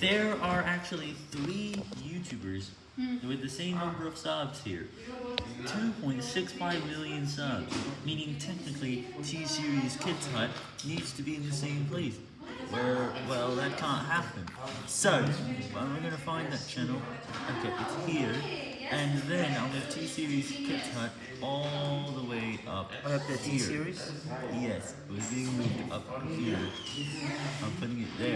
There are actually three YouTubers hmm. with the same number of subs here. 2.65 million subs, meaning technically T-Series Kids Hut needs to be in the same place. Where, well, that can't happen. So, well, we're gonna find that channel. Okay, it's here. And then I'll move T-Series Kids Hut all the way up Up the. T-Series? Yes, it was being moved up here. I'm putting it there.